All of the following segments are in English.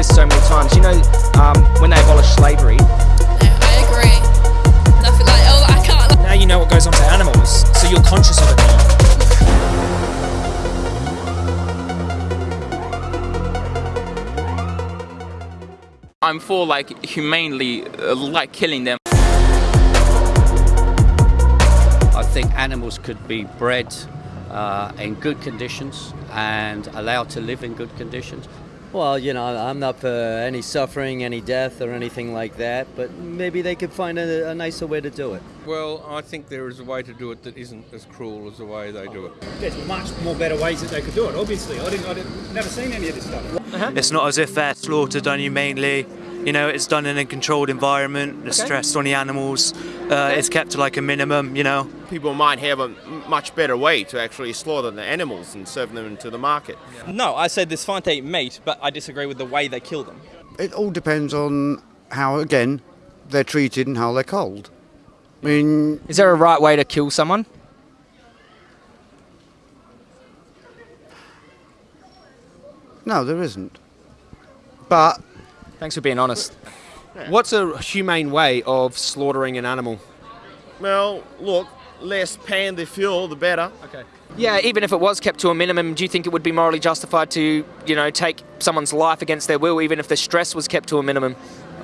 this so many times. You know, um, when they abolished slavery. Yeah, I agree. Nothing like, oh, I can't. Now you know what goes on to animals, so you're conscious of it now. I'm for like humanely uh, like killing them. I think animals could be bred uh, in good conditions and allowed to live in good conditions. Well, you know, I'm not for any suffering, any death, or anything like that, but maybe they could find a, a nicer way to do it. Well, I think there is a way to do it that isn't as cruel as the way they do it. There's much more better ways that they could do it. Obviously, I didn't, I didn't, never seen any of this stuff. It's not as if they're slaughtered inhumanely. You know, it's done in a controlled environment. The stress on the animals uh, is kept to like a minimum. You know. People might have a much better way to actually slaughter the animals and serve them into the market. No, I said it's fine to eat meat, but I disagree with the way they kill them. It all depends on how, again, they're treated and how they're culled. I mean, Is there a right way to kill someone? no, there isn't. But Thanks for being honest. What's a humane way of slaughtering an animal? Well, look, less pan they fuel, the better. Okay. Yeah, even if it was kept to a minimum, do you think it would be morally justified to, you know, take someone's life against their will, even if the stress was kept to a minimum?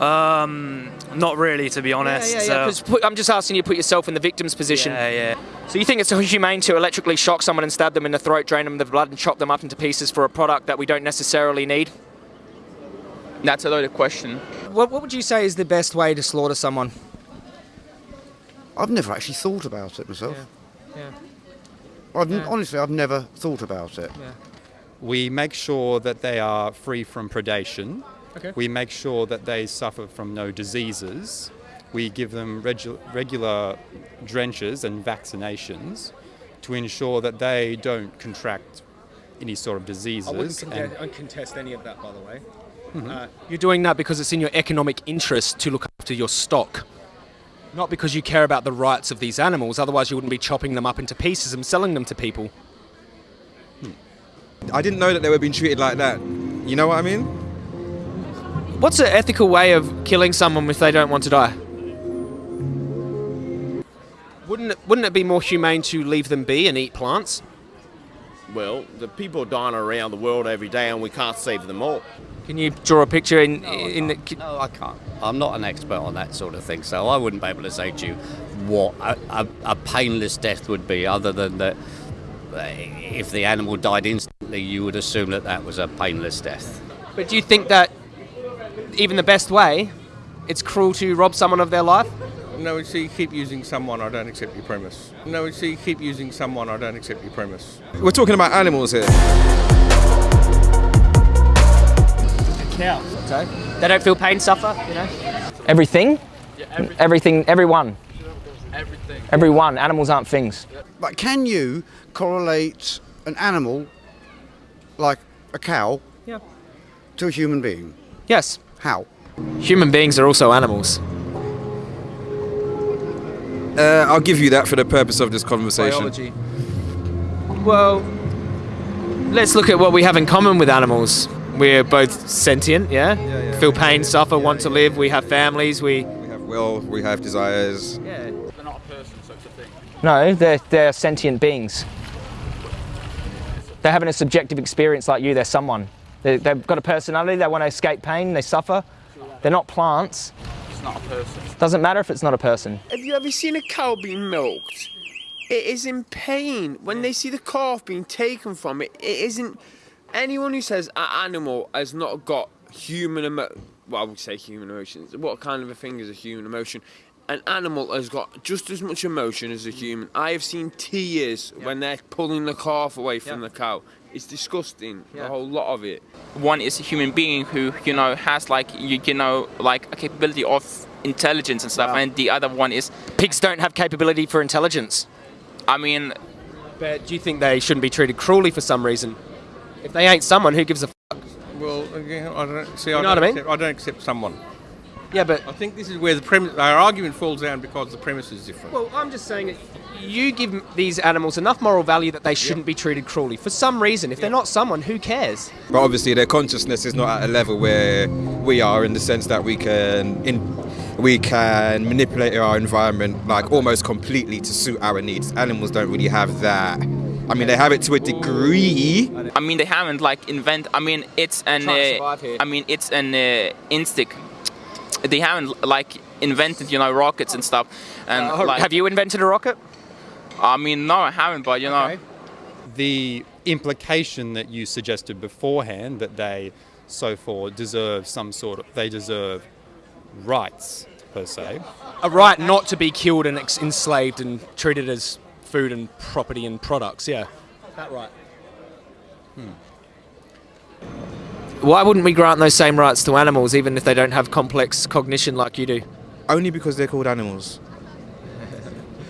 Um, not really, to be honest. Yeah, yeah, yeah. so- 'cause put- I'm just asking you to put yourself in the victim's position. Yeah, yeah. So you think it's humane to electrically shock someone and stab them in the throat, drain them of the blood, and chop them up into pieces for a product that we don't necessarily need? That's a loaded question. What, what would you say is the best way to slaughter someone? I've never actually thought about it myself. Yeah. I've, Yeah. Honestly, I've never thought about it. We make sure that they are free from predation. Okay. We make sure that they suffer from no diseases. We give them regu- regular drenches and vaccinations to ensure that they don't contract any sort of diseases. I diseases. wouldn't and- contest, uh, contest any of that, by the way. Mhm. Uh, you're doing that because it's in your economic interest to look after your stock. Not because you care about the rights of these animals, otherwise, you wouldn't be chopping them up into pieces and selling them to people. I didn't know that they were being treated like that. You know what I mean? What's an ethical way of killing someone if they don't want to die? Wouldn't it, wouldn't it be more humane to leave them be and eat plants? Well, the people dying around the world every day and we can't save them all. Can you draw a picture in in the? No, I can't. I'm not an expert on that sort of thing, so I wouldn't be able to say to you what a, a, a painless death would be, other than that uh, if the animal died instantly, you would assume that that was a painless death. But do you think that even the best way, it's cruel to rob someone of their life? No, so you keep using someone, I don't accept your premise. No, so you keep using someone, I don't accept your premise. We're talking about animals here. Cows. Okay. They don't feel pain, suffer. You know. Everything. everything. Everyone. Everything. Everyone. Animals aren't things. But can you correlate an animal, like a cow, Yeah. to a human being? Yes. How? Human beings are also animals. Uh, I'll give you that for the purpose of this conversation. Biology. Well, let's look at what we have in common with animals. We're both sentient, yeah? Feel pain, suffer, want to live. We have families. We. We have will, we have desires. Yeah. They're not a person, so it's a thing. No, they're they're sentient beings. They're having a subjective experience like you. They're someone. They, they've got a personality. They want to escape pain. They suffer. They're not plants. It's not a person. Doesn't matter if it's not a person. Have you ever seen a cow being milked? It is in pain. When they see the calf being taken from it, it isn't. Anyone who says an animal has not got human emo- well, I would say human emotions. What kind of a thing is a human emotion? An animal has got just as much emotion as a human. I have seen tears when they're pulling the calf away from the cow. It's disgusting. A whole lot of it. One is a human being who, you know, has like, you, you know, like a capability of intelligence and stuff, and the other one is. Pigs don't have capability for intelligence. I mean, But do you think they shouldn't be treated cruelly for some reason? If they ain't someone, who gives a fuck? Well, again, I don't see. You I know don't what I mean? Accept, I don't accept someone. Yeah, but I think this is where the premise, our argument falls down because the premise is different. Well, I'm just saying that you give these animals enough moral value that they shouldn't be treated cruelly for some reason. If they're not someone, who cares? But obviously, their consciousness is not at a level where we are, in the sense that we can in, we can manipulate our environment like almost completely to suit our needs. Animals don't really have that. I mean, they have it to a degree. I mean, they haven't like invent. I mean, it's an. Uh. I mean, it's an uh, instinct. They haven't like invented, you know, rockets and stuff. And Uh, like, have you invented a rocket? I mean, no, I haven't, but you know. The implication that you suggested beforehand that they, so for, deserve some sort of, they deserve rights per se. A right not to be killed and ex- enslaved and treated as food and property and products. Yeah, that right. Why wouldn't we grant those same rights to animals, even if they don't have complex cognition like you do? Only because they're called animals.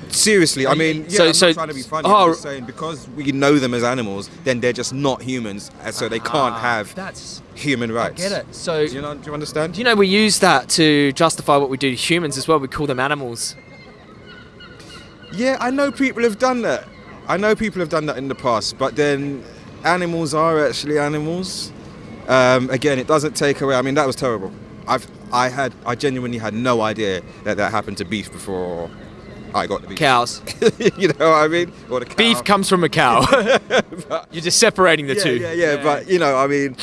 Seriously, I mean, yeah, So- I'm so- not trying to be funny. oh, I'm just saying because we know them as animals, then they're just not humans, and so they can't Ah, have that's- human rights. get it. So do you, know, do you understand? Do you know we use that to justify what we do to humans as well? We call them animals. Yeah, I know people have done that. I know people have done that in the past, but then animals are actually animals. Um, again, it doesn't take away. I mean, that was terrible. I've, I had, I genuinely had no idea that that happened to beef before I got the beef. Cows. you know what I mean? Or the cow. Beef comes from a cow. You're just separating the yeah, two. Yeah, yeah, but you know, I mean,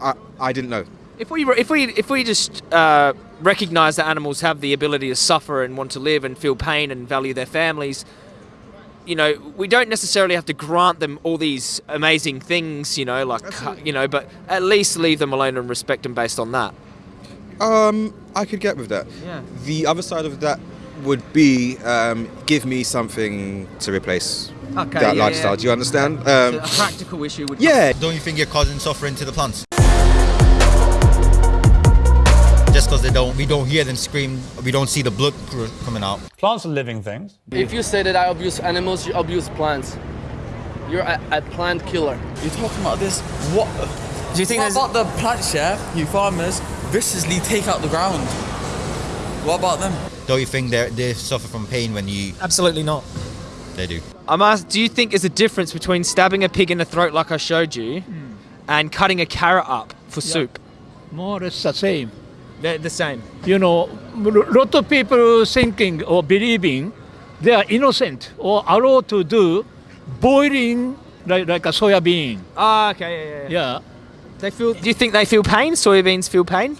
I, I didn't know. If we if we if we just uh, recognize that animals have the ability to suffer and want to live and feel pain and value their families, you know, we don't necessarily have to grant them all these amazing things, you know, like you know, but at least leave them alone and respect them based on that. Um, I could get with that. Yeah. The other side of that would be um, give me something to replace Okay, that yeah, lifestyle. yeah. Do you understand? Um, a practical issue would. yeah. Don't you think you're causing suffering to the plants? Just because they don't, we don't hear them scream, we don't see the blood coming out. Plants are living things. If you say that I abuse animals, you abuse plants. You're a, a plant killer. You're talking about this. What? Do you think what about the plants, yeah? You farmers viciously take out the ground. What about them? Don't you think they they suffer from pain when you? Absolutely not. They do. I'm asked, do you think there's a difference between stabbing a pig in the throat like I showed you, hmm. and cutting a carrot up for soup? More or less the same. They're the same. You know, a lot of people thinking or believing they are innocent or allowed to do boiling like, like a soya bean. Ah, okay, yeah, yeah, yeah. Yeah. They feel. Do you think they feel pain? Soybeans feel pain.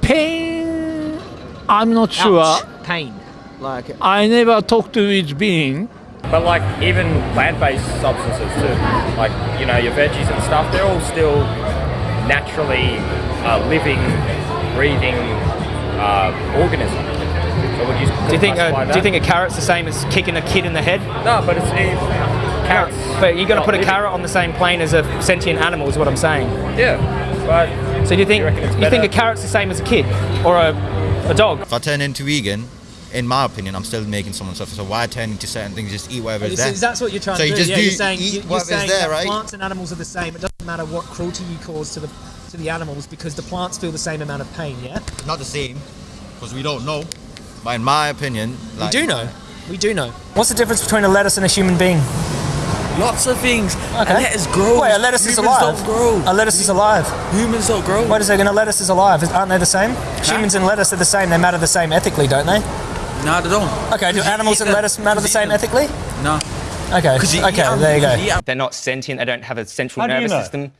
Pain, I'm not sure. Pain. Like. I never talked to its being. But like even plant-based substances too, like you know your veggies and stuff, they're all still naturally uh, living, breathing uh, organisms. So would you? Do you think? classify A, do you think a carrot's the same as kicking a kid in the head? No, but it's, it's carrots. But you're going to put a living. carrot on the same plane as a sentient animal, is what I'm saying. Yeah, but So do you think? reckon it's you think a carrot's the same as a kid or a, a dog? If I turn into vegan, in my opinion, I'm still making someone suffer. So why turn into certain things? Just eat whatever is there. that's what you're trying so to you do. just yeah, do you're saying, eat you- you're whatever's saying there, right? plants and animals are the same. It doesn't matter what cruelty you cause to the to the animals because the plants feel the same amount of pain. Yeah. Not the same, because we don't know. But in my opinion, like, we do know. We do know. What's the difference between a lettuce and a human being? Lots of things. Okay. A lettuce grows. Wait, a lettuce is Humans alive. Don't grow. A lettuce is alive. Humans don't grow. Wait a second, a lettuce is alive. Aren't they the same? Humans and lettuce are the same. They matter the same ethically, don't they? No, they don't. Okay, do animals and lettuce matter the same ethically? No. Okay, okay, there you go. They're not sentient. They don't have a central How do you nervous know? system.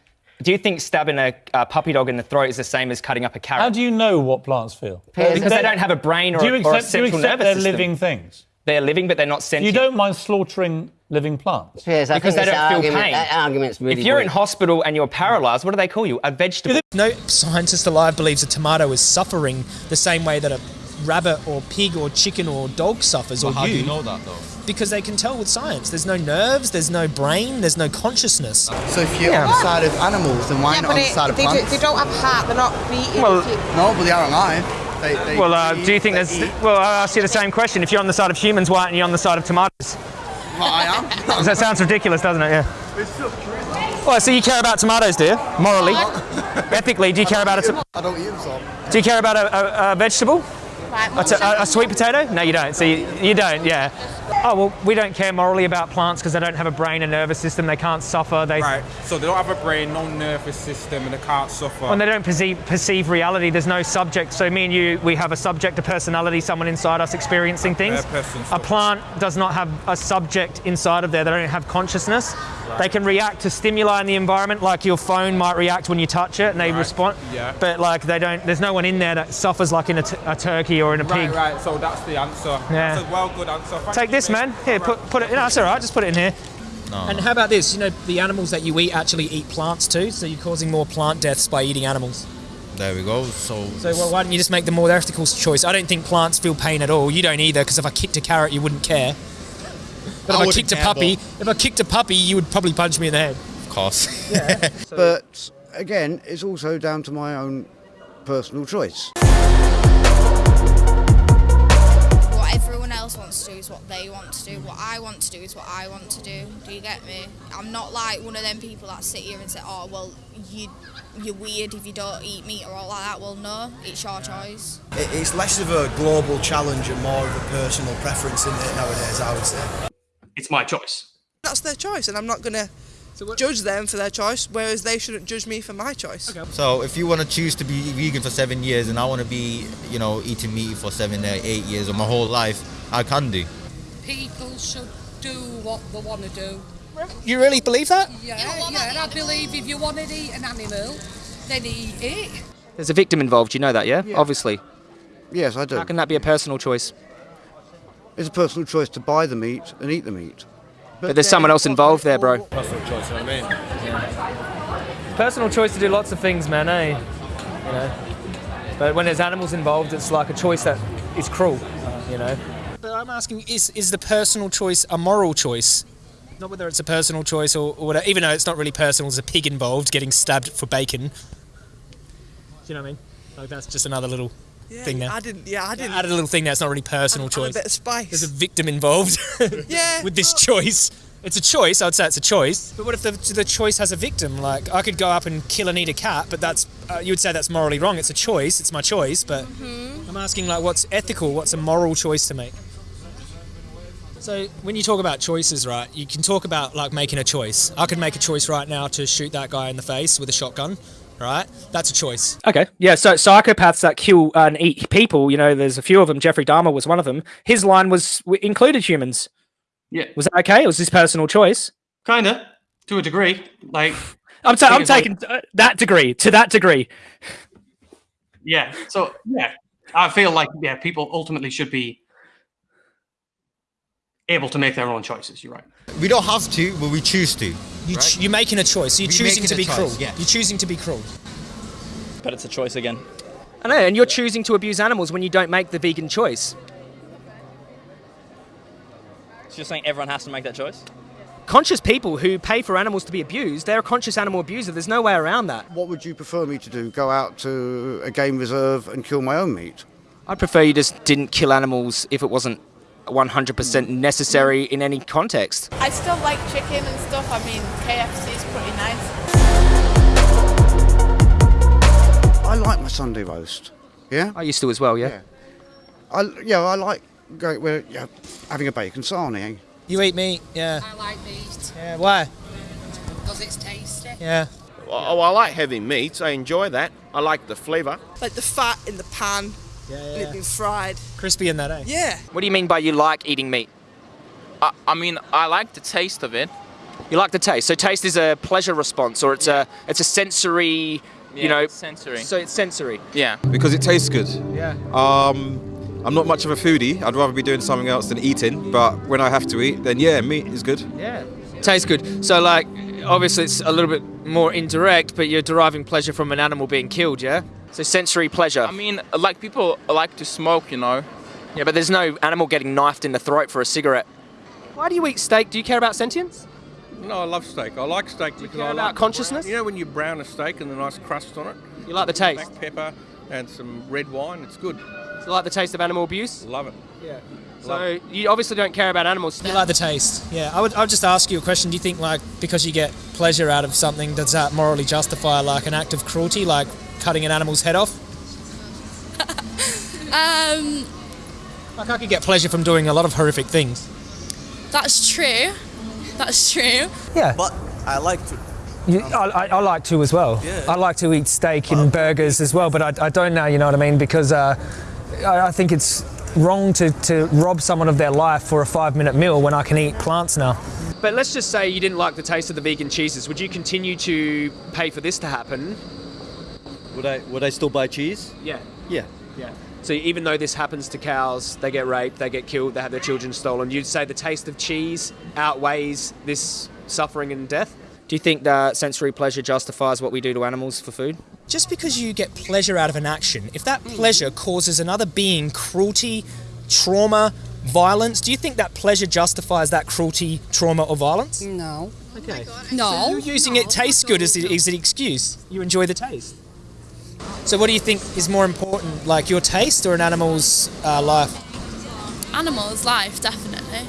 Do you think stabbing a, a puppy dog in the throat is the same as cutting up a carrot? How do you know what plants feel? Uh, because they don't have a brain or, do you a, or a accept, do you accept nervous they're system. living things? They're living, but they're not sentient. You don't mind slaughtering living plants? Yes, I because think they don't feel argument, pain. That argument's really if you're in hospital and you're paralysed, what do they call you? A vegetable. No scientist alive believes a tomato is suffering the same way that a rabbit or pig or chicken or dog suffers But or how do you know that though? Because they can tell with science. There's no nerves, there's no brain, there's no consciousness. So if you're on the side of animals, then why Yeah, not on the side of they, do, plants? they don't have heart. They're not beating. Well- no, but they are alive. They, they well, uh, do you think they there's? eat. Well, I ask you the same question. If you're on the side of humans, why aren't you on the side of tomatoes? Well, I am. that sounds ridiculous, doesn't it? Yeah. It's so true. Well, so you care about tomatoes, do you? Morally? Ethically, do you care about a, I don't eat them, so. do you care about a, a, a vegetable? A, t- a- a sweet potato? No, you don't. So you, you don't, yeah. Oh, well, we don't care morally about plants because they don't have a brain and nervous system. They can't suffer. They, Right, so they don't have a brain, no nervous system, and they can't suffer. And they don't perceive, perceive reality, there's no subject. So me and you, we have a subject, a personality, someone inside us experiencing things. A plant does not have a subject inside of there. They don't have consciousness. They can react to stimuli in the environment, like your phone might react when you touch it, and they respond. yeah. But like they don't. There's no one in there that suffers like in a, t- a turkey or in a pig. right, right. so that's the answer. Yeah. That's a well good answer. Thank Take you, this, man. Here, put put it. No, that's all right. Just put it in here. No. And how about this? You know, the animals that you eat actually eat plants too, so you're causing more plant deaths by eating animals. There we go. So, So well, why don't you just make the more ethical choice? I don't think plants feel pain at all. You don't either, because if I kicked a carrot, you wouldn't care. But I if I wouldn't kicked a care, puppy, if I kicked a puppy, you would probably punch me in the head. of course. But again, it's also down to my own personal choice. What everyone else wants to do is what they want to do. What I want to do is what I want to do. Do you get me? I'm not like one of them people that sit here and say, "Oh, well, you you're weird if you don't eat meat or all like that." Well, no, it's your choice. It's less of a global challenge and more of a personal preference in it nowadays, I would say. It's my choice. That's their choice, and I'm not going to judge them for their choice, whereas they shouldn't judge me for my choice. Okay. So if you want to choose to be vegan for seven years and I want to be, you know, eating meat for seven or eight years or my whole life, I can do. People should do what they want to do. You really believe that? Yeah, yeah, and I believe if you want to eat an animal, then eat it. There's a victim involved. You know that, yeah? Obviously. Yes, I do. How can that be a personal choice? It's a personal choice to buy the meat and eat the meat. But, there's someone else involved there, bro. Personal choice, you know what I mean? Personal choice to do lots of things, man, eh? You know. But when there's animals involved, it's like a choice that is cruel, you know. But I'm asking, is is the personal choice a moral choice? Not whether it's a personal choice or, or whatever, even though it's not really personal, there's a pig involved getting stabbed for bacon. Do you know what I mean? Like that's just another little Yeah, thing there. I didn't. Yeah, I didn't. Add a little thing that's not really personal a choice. bit of spice. There's a victim involved. Yeah, With this choice, it's a choice. I'd say it's a choice. But what if the, the choice has a victim? Like I could go up and kill and eat a cat, but that's uh, you would say that's morally wrong. It's a choice. It's my choice. But Mm-hmm. I'm asking like, what's ethical? What's a moral choice to make? So when you talk about choices, right, you can talk about like making a choice. I could make a choice right now to shoot that guy in the face with a shotgun, right? That's a choice. Okay. Yeah. So psychopaths that kill and eat people, you know, there's a few of them. Jeffrey Dahmer was one of them. His line was included humans. Yeah. Was that okay? It was his personal choice. Kinda, to a degree. Like, I'm, ta- I'm is, like- taking uh, that degree to that degree. yeah. So yeah, I feel like yeah, people ultimately should be able to make their own choices. You're right. We don't have to, but we choose to. You ch- you're making a choice. You're We're choosing to be choice, cruel. yes. You're choosing to be cruel. But it's a choice again. I know, and you're choosing to abuse animals when you don't make the vegan choice. So you're saying everyone has to make that choice? Conscious people who pay for animals to be abused, they're a conscious animal abuser. There's no way around that. What would you prefer me to do? Go out to a game reserve and kill my own meat? I'd prefer you just didn't kill animals if it wasn't 100% necessary in any context. I still like chicken and stuff. I mean, KFC is pretty nice. I like my Sunday roast. Yeah. I used to as well. Yeah. I yeah I like going where yeah, having a bacon sarnie. Eh? You eat meat, yeah. I like meat Yeah. Why? because it's tasty. Yeah. Oh, I like having meat. I enjoy that. I like the flavour. Like the fat in the pan. Yeah, And it being fried. Crispy in that, eh? Yeah. What do you mean by you like eating meat? I, I mean, I like the taste of it. You like the taste. So taste is a pleasure response, or it's a it's a sensory. You know, it's sensory. So it's sensory. Yeah. Because it tastes good. Yeah. Um, I'm not much of a foodie. I'd rather be doing something else than eating. But when I have to eat, then yeah, meat is good. Yeah. Tastes good. So, like, obviously it's a little bit more indirect, but you're deriving pleasure from an animal being killed, yeah? So sensory pleasure. I mean, like people like to smoke, you know. Yeah, but there's no animal getting knifed in the throat for a cigarette. Why do you eat steak? Do you care about sentience? No, I love steak. I like steak because care I about like consciousness? brown- You know when you brown a steak and the nice crust on it. You like the taste? Black pepper and some red wine. It's good. Do you like the taste of animal abuse? Love it. Yeah. So you obviously don't care about animals. You like the taste, yeah. I would, I would just ask you a question. Do you think, like, because you get pleasure out of something, does that morally justify, like, an act of cruelty, like cutting an animal's head off? Um, Like, I could get pleasure from doing a lot of horrific things. that's true. That's true. Yeah. But I like to. You, I, I, I like to as well. Yeah. I like to eat steak and burgers as well, but I, I don't now, you know what I mean? Because uh, I, I think it's wrong to, to rob someone of their life for a five minute meal when I can eat plants now. But let's just say you didn't like the taste of the vegan cheeses. Would you continue to pay for this to happen? Would I would I still buy cheese? Yeah. Yeah. Yeah. So even though this happens to cows, they get raped, they get killed, they have their children stolen, you'd say the taste of cheese outweighs this suffering and death? Do you think that sensory pleasure justifies what we do to animals for food? Just because you get pleasure out of an action, if that pleasure causes another being cruelty, trauma, violence, do you think that pleasure justifies that cruelty, trauma, or violence? No. Okay. No. You're using it tastes good as, the, as an excuse. You enjoy the taste. So, what do you think is more important, like your taste or an animal's uh, life? Animals' life, definitely.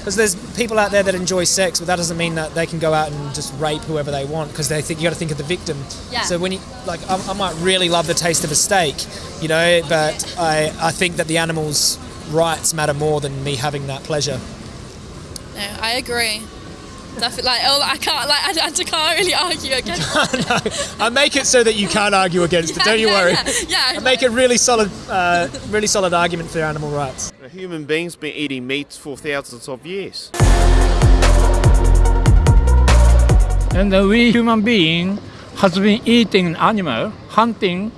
Because there's people out there that enjoy sex, but that doesn't mean that they can go out and just rape whoever they want. Because they think you got to think of the victim. Yeah. So when you like, I, I might really love the taste of a steak, you know, but I I think that the animal's rights matter more than me having that pleasure. No, I agree. Definitely. Like, oh, I can't. Like, I, I can't really argue against. I make it so that you can't argue against it. Don't you Yeah, worry. yeah, yeah. I make a really solid, uh, really solid argument for animal rights. Human beings been eating meat for thousands of years. And uh, we human being has been eating animal, hunting,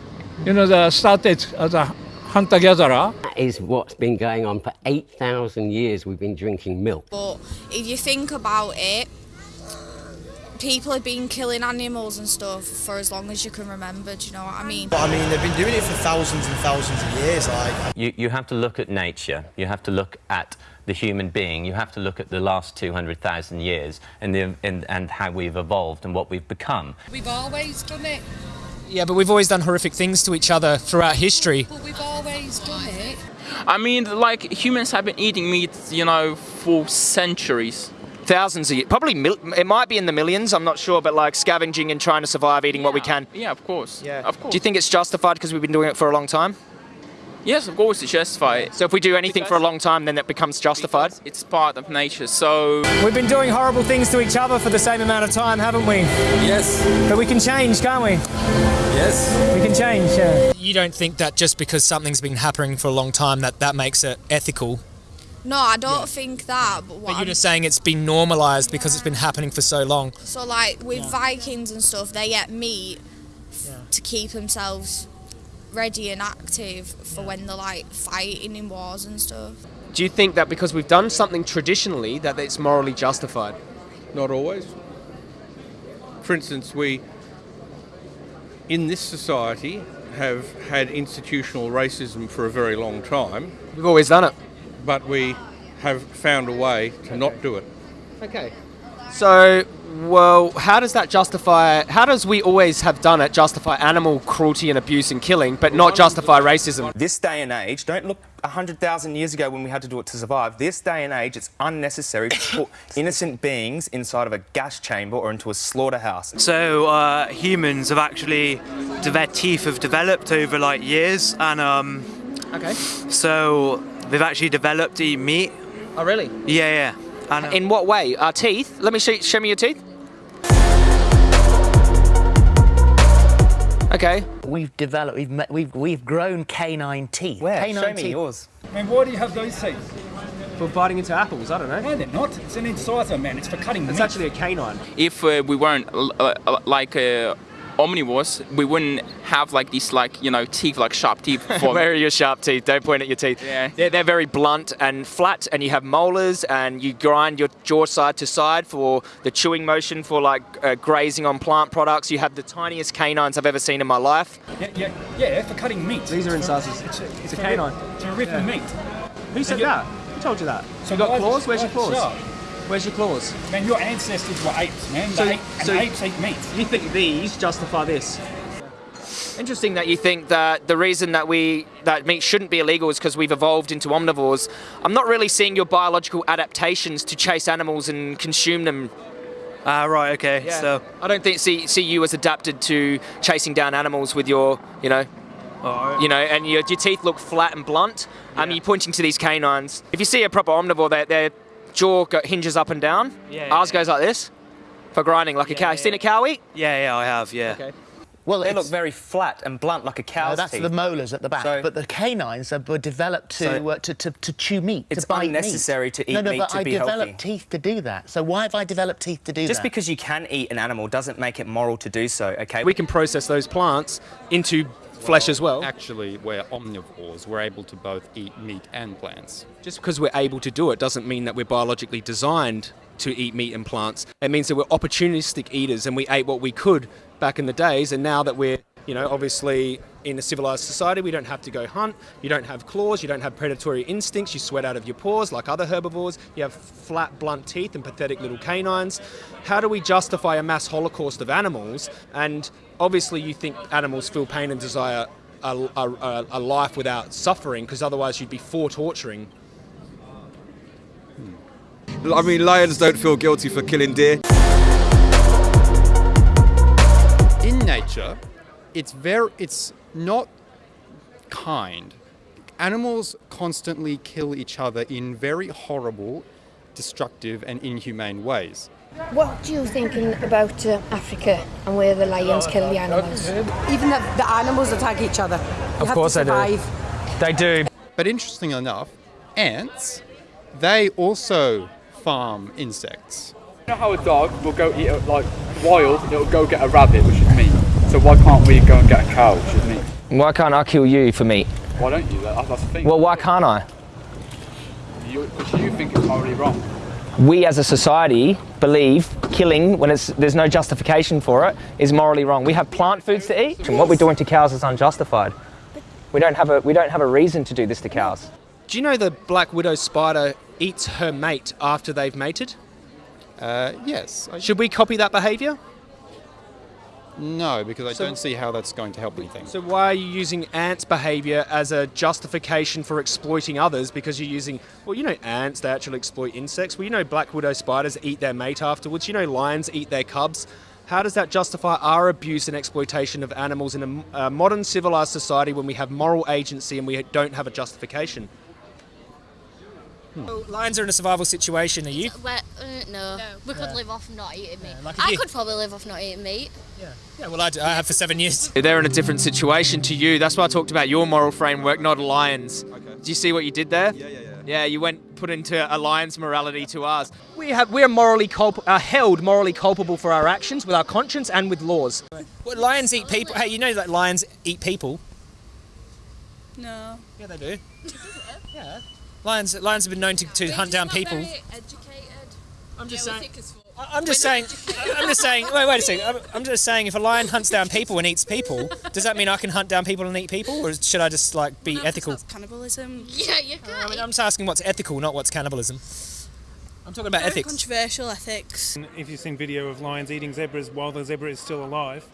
you know, the started as a hunter-gatherer. That is what's been going on for 8,000 years. We've been drinking milk. But if you think about it, people have been killing animals and stuff for as long as you can remember. Do you know what I mean? But I mean, they've been doing it for thousands and thousands of years. Like, You, you have to look at nature, you have to look at the human being, you have to look at the last 200,000 years and, the, and, and how we've evolved and what we've become. We've always done it. Yeah, but we've always done horrific things to each other throughout history. But we've always done it. I mean, like humans have been eating meat, you know, for centuries. Thousands of years, probably mil- it might be in the millions. I'm not sure, but like scavenging and trying to survive, eating what we can. Yeah, of course. Yeah, of course. Do you think it's justified because we've been doing it for a long time? Yes, of course, it's justified. So if we do anything for a long time, then it becomes justified. It's part of nature. So We've been doing horrible things to each other for the same amount of time, haven't we? Yes. But we can change, can't we? Yes. We can change, yeah. You don't think that just because something's been happening for a long time that that makes it ethical? No, I don't think that. But what But you're I'm- just saying it's been normalised because it's been happening for so long. So like with Vikings and stuff, they get meat f- to keep themselves ready and active for when they're like fighting in wars and stuff. Do you think that because we've done something traditionally that it's morally justified? Not always. For instance, we, in this society, have had institutional racism for a very long time. We've always done it. But we have found a way to not do it. Okay. So, well, how does that justify? How does we always have done it justify animal cruelty and abuse and killing, but not justify racism? This day and age, don't look 100,000 years ago when we had to do it to survive. This day and age, it's unnecessary to put innocent beings inside of a gas chamber or into a slaughterhouse. So uh, humans have actually, their teeth have developed over like years, and um, okay. So they've actually developed to eat meat. Oh, really? Yeah, yeah. And In what way? Our teeth? Let me show, show me your teeth. Okay. We've developed, we've, met, we've, we've grown canine teeth. Where? Canine Show me teeth. yours. I mean, why do you have those teeth? For biting into apples, I don't know. No, they're not. It's an incisor, man. It's for cutting It's meat. actually a canine. if uh, we weren't uh, uh, like uh, omnivores, we wouldn't have like these like you know teeth, like sharp teeth. For Where are your sharp teeth? Don't point at your teeth. Yeah. They're, they're very blunt and flat, and you have molars, and you grind your jaw side to side for the chewing motion for like uh, grazing on plant products. You have the tiniest canines I've ever seen in my life. Yeah, yeah, yeah, for cutting meat. These are incisors. It's a, It's a canine. To rip the Yeah. meat. Who said And that? Who told you that? So you got claws? Where's your claws? sharp? Where's your claws? Man, your ancestors were apes, man. So- They ate, and so- apes eat meat. You think these justify this? Interesting that you think that the reason that we that meat shouldn't be illegal is because we've evolved into omnivores. I'm not really seeing your biological adaptations to chase animals and consume them. Ah, right. Okay. Yeah. So I don't think see see you as adapted to chasing down animals with your you know. You know, and your, your teeth look flat and blunt. Um, you're pointing to these canines. If you see a proper omnivore, their, their jaw go, hinges up and down. Yeah, yeah, Ours goes like this for grinding, like a cow. You seen a cow eat? yeah, yeah, I have. Yeah. Okay. Well, they it's- look very flat and blunt like a cow's No, that's teeth. the molars at the back, So- but the canines are, were developed to, So- uh, to, to to chew meat. It's to bite unnecessary meat. to eat no, no, meat but to I be developed teeth to do that. So why have I developed teeth to do Just that? Just because you can eat an animal doesn't make it moral to do so, okay? We can process those plants into flesh as well. Actually, we're omnivores. We're able to both eat meat and plants. Just because we're able to do it doesn't mean that we're biologically designed to eat meat and plants. It means that we're opportunistic eaters and we ate what we could back in the days. And now that we're, you know, obviously in a civilized society, we don't have to go hunt. You don't have claws. You don't have predatory instincts. You sweat out of your paws like other herbivores. You have flat, blunt teeth and pathetic little canines. How do we justify a mass holocaust of animals? And obviously, you think animals feel pain and desire a, a, a- a life without suffering, because otherwise you'd be for torturing. Hmm. I mean, lions don't feel guilty for killing deer. In nature, it's very it's not kind. Animals constantly kill each other in very horrible, destructive and inhumane ways. What do you thinking about uh, Africa and where the lions kill the animals? Even the, the animals attack each other. Of course they do. They do. But interesting enough, ants, they also farm insects. You know how a dog will go eat a, like wild, it'll go get a rabbit, which is meat. So why can't we go and get a cow, which is meat? Why can't I kill you for meat? Why don't you? That, that's the thing. Well, why can't I? Because you, think it's morally wrong. We as a society believe killing, when it's, there's no justification for it, is morally wrong. We have plant foods to eat, and what we're doing to cows is unjustified. We don't have a, we don't have a reason to do this to cows. Do you know the black widow spider eats her mate after they've mated? Uh, yes. Should we copy that behaviour? No, because I So- don't see how that's going to help anything. So why are you using ants' behaviour as a justification for exploiting others? Because you're using, well, you know, ants they actually exploit insects. Well, you know, black widow spiders eat their mate afterwards. You know, lions eat their cubs. How does that justify our abuse and exploitation of animals in a modern civilized society when we have moral agency and we don't have a justification? Well, Lions are in a survival situation. Are you? Well, uh, no. we could Yeah. live off not eating meat. like I you. could probably live off not eating meat. Yeah, yeah well, I, do. I have for seven years. They're in a different situation to you. That's why I talked about your moral framework, not a lion's. Do you see what you did there? Yeah, yeah, yeah. Yeah, you went put into a lion's morality to ours. We have, we are morally culp- are held morally culpable for our actions with our conscience and with laws. Well, lions eat people. Hey, you know that lions eat people? No. Yeah, they do. yeah. Lions, lions have been known to, to hunt down people. I'm just saying. I'm just saying. I'm just saying. Wait, wait a second. I'm, I'm just saying. If a lion hunts down people and eats people, does that mean I can hunt down people and eat people, or should I just like be ethical? Cannibalism. Yeah, you can. I mean, I'm just asking what's ethical, not what's cannibalism. I'm talking about Very ethics. Controversial ethics. If you've seen video of lions eating zebras while the zebra is still alive,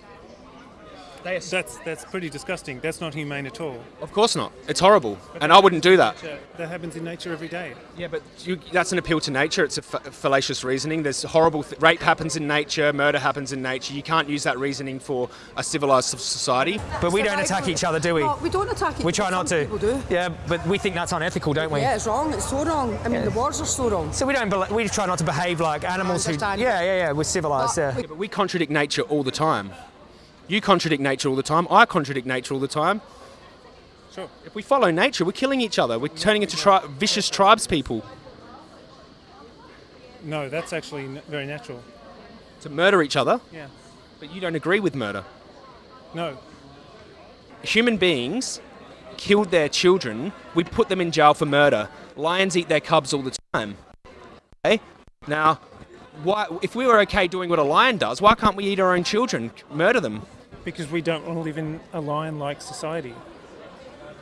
that's that's pretty disgusting. That's not humane at all. Of course not. It's horrible, and I wouldn't do that. Nature- That happens in nature every day. Yeah, but you, that's an appeal to nature. It's a fa- fallacious reasoning. There's horrible th- rape happens in nature, murder happens in nature. You can't use that reasoning for a civilized society. But we don't attack each other, do we? No, we don't attack each other. We try not to. people do. Yeah, but we think that's unethical, don't we? Yeah, it's wrong. It's so wrong. I mean, the wars are so wrong. So we don't. bel we try not to behave like animals who. Yeah, yeah, yeah. We're civilized. But Yeah. Yeah, but we contradict nature all the time. You contradict nature all the time. I contradict nature all the time. Sure. If we follow nature, we're killing each other. We're turning into tri- vicious tribes people. No, that's actually n- very natural. To murder each other. Yeah. But you don't agree with murder. No. Human beings killed their children. We put them in jail for murder. Lions eat their cubs all the time. Okay? Now, why, if we were okay doing what a lion does, why can't we eat our own children, murder them? Because we don't want to live in a lion-like society.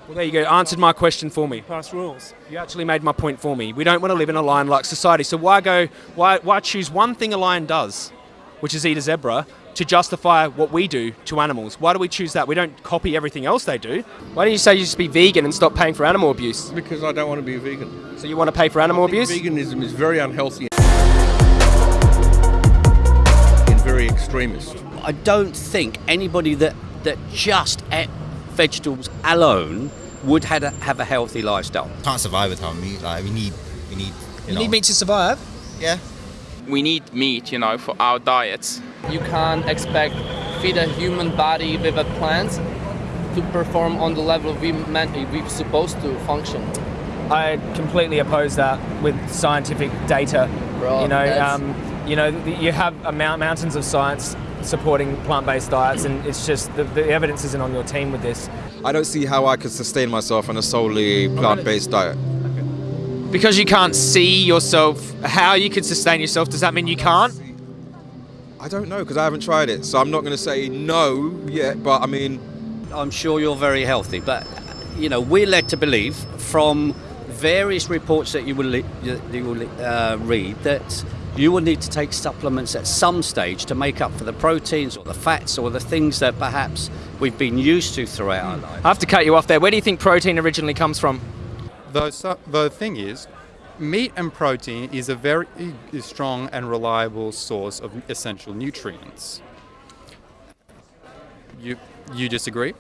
Well, there you go. Answered my question for me. Pass rules. You actually made my point for me. We don't want to live in a lion-like society. So why go? Why why choose one thing a lion does, which is eat a zebra, to justify what we do to animals. Why do we choose that? We don't copy everything else they do. Why don't you say you just be vegan and stop paying for animal abuse? Because I don't want to be a vegan. So you want to pay for animal I think abuse? Veganism is very unhealthy extremist. I don't think anybody that, that just ate vegetables alone would had a, have a healthy lifestyle. Can't survive without meat. Like we need, we need. You, You know, need meat to survive? Yeah. We need meat, you know, for our diets. You can't expect feed a human body with a plant to perform on the level we meant we're supposed to function. I completely oppose that with scientific data. Bro, you know, that's- um, you know, you have amount, mountains of science supporting plant-based diets, and it's just the, the evidence isn't on your team with this. I don't see how I could sustain myself on a solely plant-based diet. Because you can't see yourself, how you could sustain yourself, does that mean you can't? I don't know because I haven't tried it, so I'm not going to say no yet. But I mean, I'm sure you're very healthy, but you know we're led to believe from various reports that you will li- you will uh, read that you will need to take supplements at some stage to make up for the proteins or the fats or the things that perhaps we've been used to throughout our life. I have to cut you off there. Where do you think protein originally comes from? The, the thing is, meat and protein is a very strong and reliable source of essential nutrients. You, you disagree?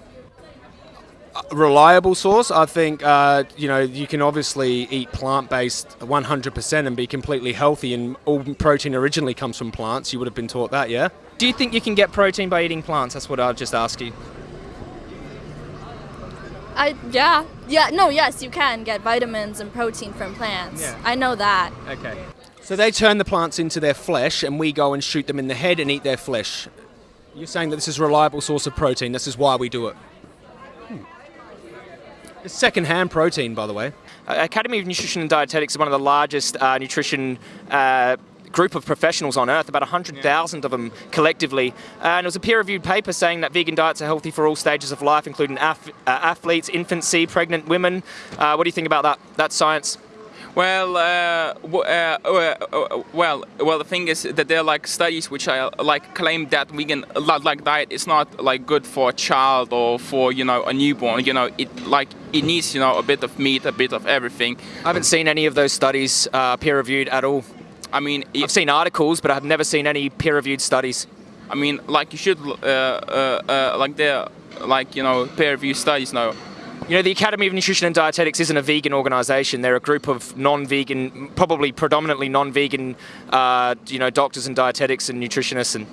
Reliable source. I think uh, you know you can obviously eat plant-based 100% and be completely healthy, and all protein originally comes from plants. You would have been taught that, yeah. Do you think you can get protein by eating plants? That's what I'll just ask you. I yeah yeah no yes you can get vitamins and protein from plants. Yeah. I know that. Okay. So they turn the plants into their flesh, and we go and shoot them in the head and eat their flesh. You're saying that this is a reliable source of protein. This is why we do it. Second-hand protein, by the way. Uh, Academy of Nutrition and Dietetics is one of the largest uh, nutrition uh, group of professionals on earth, about 100,000 of them collectively. Uh, and it was a peer-reviewed paper saying that vegan diets are healthy for all stages of life, including uh, athletes, infancy, pregnant women. What do you think about that? That science? Well, uh, w- uh, uh, uh, well, well. The thing is that there are like studies which are like claim that vegan li- like diet is not like good for a child or for you know a newborn. You know, it like it needs you know a bit of meat, a bit of everything. I haven't seen any of those studies uh, peer-reviewed at all. I mean, I've seen articles, but I've never seen any peer-reviewed studies. I mean, like you should, uh, uh, uh, like there, like you know, peer reviewed studies now. You know, the Academy of Nutrition and Dietetics isn't a vegan organisation. They're a group of non-vegan, probably predominantly non-vegan, uh, you know, doctors and dietetics and nutritionists. And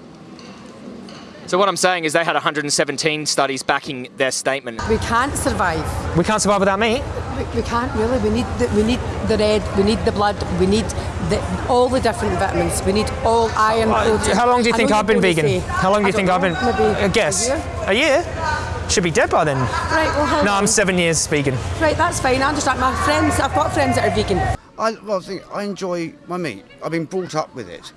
so what I'm saying is they had 117 studies backing their statement. We can't survive. We can't survive without meat. We, we can't really. We need the, we need the red. We need the blood. We need the, all the different vitamins. We need all iron. Uh, protein. How long do you think I've been vegan? How long do you think don't I've been? know, Maybe A guess. A year? A year? Should be dead by then. Right. Well, how No, I'm seven years vegan. Right. That's fine. I understand. My friends. I've got friends that are vegan. I, well, I think I enjoy my meat. I've been brought up with it.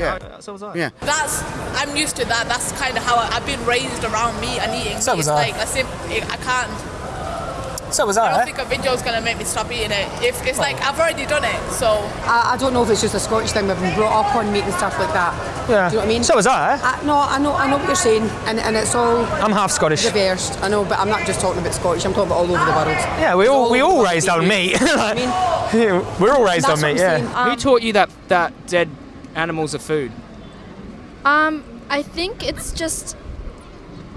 All my life, yeah. Uh, so was I. Yeah. That's I'm used to that. That's kind of how I, I've been raised around meat and eating. So meat. was it's I. like as if I can't. So was I I. don't think a video's gonna make me stop eating it. If it's oh. like I've already done it, so I, I don't know if it's just a Scottish thing. We've been brought up on meat and stuff like that. Yeah. Do you know what I mean? So was I. I no, I know. I know what you're saying, and, and it's all. I'm half Scottish. Reversed. I know, but I'm not just talking about Scottish. I'm talking about all over the world. Yeah, we all we all raised on they meat. do. I mean, We're all raised That's on meat. Yeah. saying. Who um, taught you that that dead animals are food? Um, I think it's just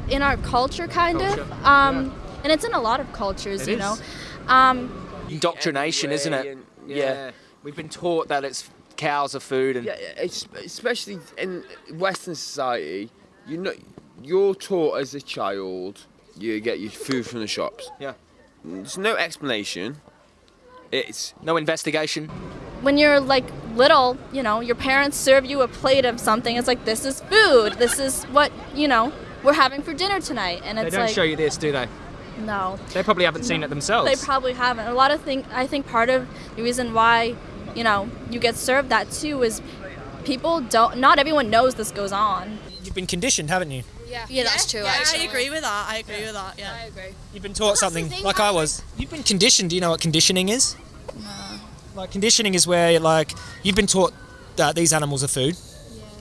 in our culture, kind Culture, of. Um, and it's in a lot of cultures, It you is. know. Um, Indoctrination, isn't it? Yeah. We've been taught that it's cows are food and Yeah, especially in Western society, you know, you're taught as a child you get your food from the shops. Yeah. There's no explanation. It's no investigation. when you're like little, you know, your parents serve you a plate of something. It's like this is food. This is what you know we're having for dinner tonight, and it's They don't like show you this, do they? no. They probably haven't seen it themselves. They probably haven't. A lot of things. I think part of the reason why, you know, you get served that too is people don't. Not everyone knows this goes on. You've been conditioned, haven't you? Yeah, yeah, that's true. Yeah, actually. I agree with that. I agree with that. Yeah, I agree. You've been taught something like I was. You've been conditioned. Do you know what conditioning is? No. Like conditioning is where like you've been taught that these animals are food.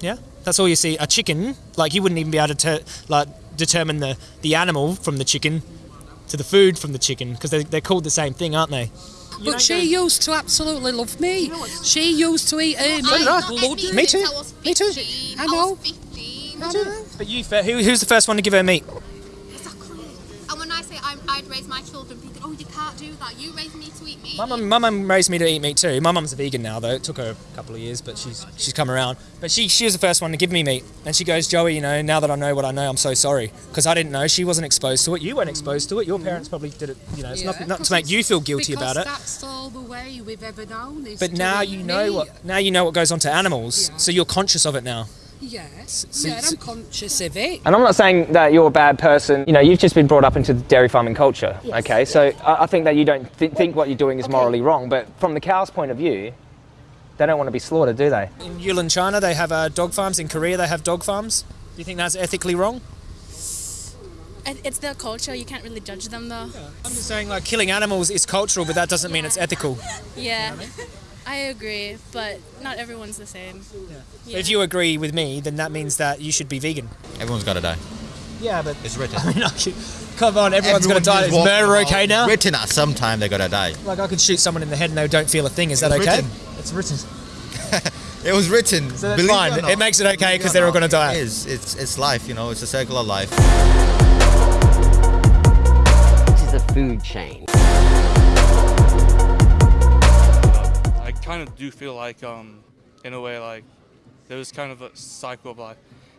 Yeah. yeah? That's all you see. A chicken, like you wouldn't even be able to ter- like determine the, the animal from the chicken to the food from the chicken because they, they're called the same thing, aren't they? But she used to absolutely love me. She used to eat uh, her So meat. did I. bloody. Me too. Me too. I know. I. But you, who, who's the first one to give her meat? And when I say I'm, I'd raise my children thinking, oh, you can't do that. You raise me to eat meat. My mum, my mum raised me to eat meat too. My mum's a vegan now, though. It took her a couple of years, but she's she's come around. But she she was the first one to give me meat, and she goes, Joey, you know, now that I know what I know, I'm so sorry because I didn't know. She wasn't exposed to it. You weren't exposed to it. Your parents probably did it. You know, it's not Yeah, not 'cause to make you feel guilty about it. That's all the way we've ever known. But now you know meat. what now you know what goes on to animals, so you're conscious of it now. Yes. so- yeah, I'm conscious of it. And I'm not saying that you're a bad person. You know, you've just been brought up into the dairy farming culture. Yes. Okay, so I, I think that you don't th- think what you're doing is morally wrong. But from the cow's point of view, they don't want to be slaughtered, do they? In Yulin, China, they have uh, dog farms. In Korea, they have dog farms. Do you think that's ethically wrong? It's their culture. You can't really judge them though. I'm just saying, like killing animals is cultural, but that doesn't mean it's ethical. Yeah, I agree, but not everyone's the same. But If you agree with me, then that means that you should be vegan. Everyone's got to die. Yeah, but It's written. I mean, I could- come on, everyone's Everyone going to die. who's Is murder okay now? Written at some time they gotta die. Like I could shoot someone in the head and they don't feel a thing. Is that okay? written. It's written. It was written. So that's believe fine. It, or It makes it okay because they're all gonna die. It is. It's it's life. You know. It's a circle of life. This is a food chain. Kind of do feel like, um, in a way, like there was kind of a cycle of life.